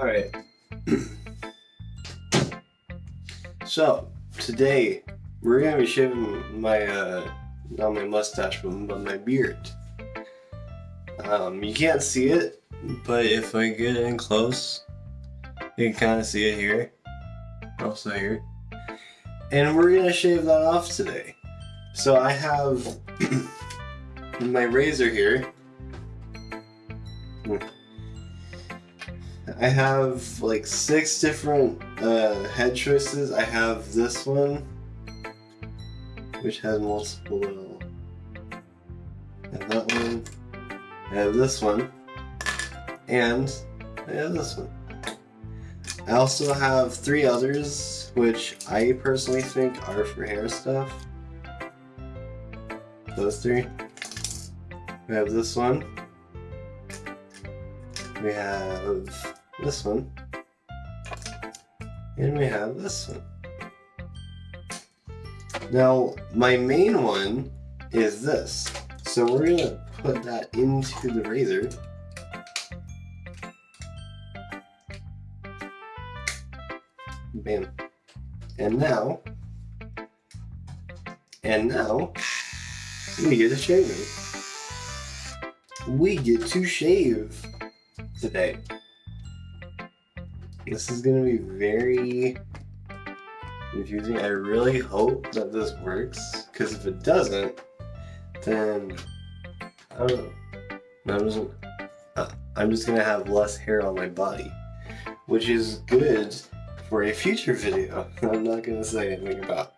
Alright. so, today, we're gonna be shaving my, uh, not my mustache, but, my beard. Um, you can't see it, but if I get in close, you can kind of see it here. Also here. And we're gonna shave that off today. So I have my razor here. I have like six different uh, head choices. I have this one, which has multiple. I have that one. I have this one, and I have this one. I also have three others, which I personally think are for hair stuff. Those three. We have this one. We have this one. And we have this one. Now, my main one is this. So we're gonna put that into the razor. Bam. And now, and now, we get to shaving. We get to shave today. This is gonna be very confusing. I really hope that this works, because if it doesn't, then I don't know. I'm just, uh, I'm just gonna have less hair on my body, which is good for a future video. I'm not gonna say anything about.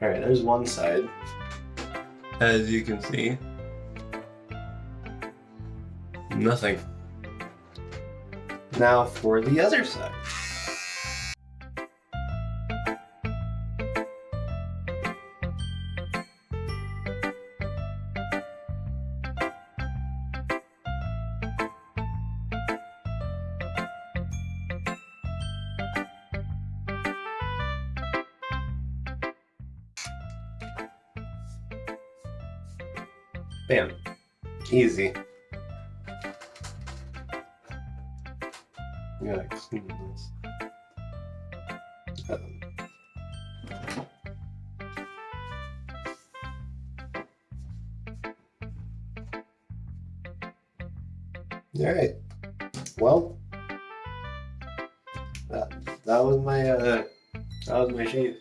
Alright, there's one side. As you can see. Nothing. Now for the other side. Bam. Easy. Yeah, this. Um, Alright. Well, that, that was my, uh, that was my shave.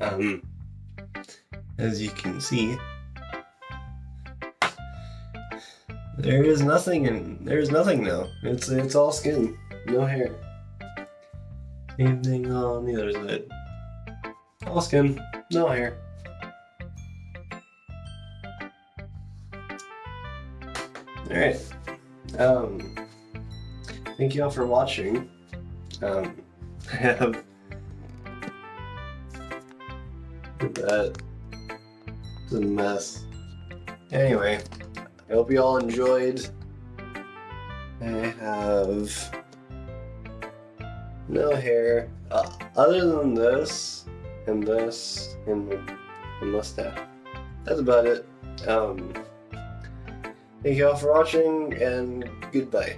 Um, as you can see, There is nothing and there's nothing now. It's it's all skin, no hair. Same thing on the other side. All skin, no hair. Alright. Um thank you all for watching. Um I have that. It's a mess. Anyway. I hope you all enjoyed. I have no hair uh, other than this and this and the mustache. That's about it. Um, thank you all for watching and goodbye.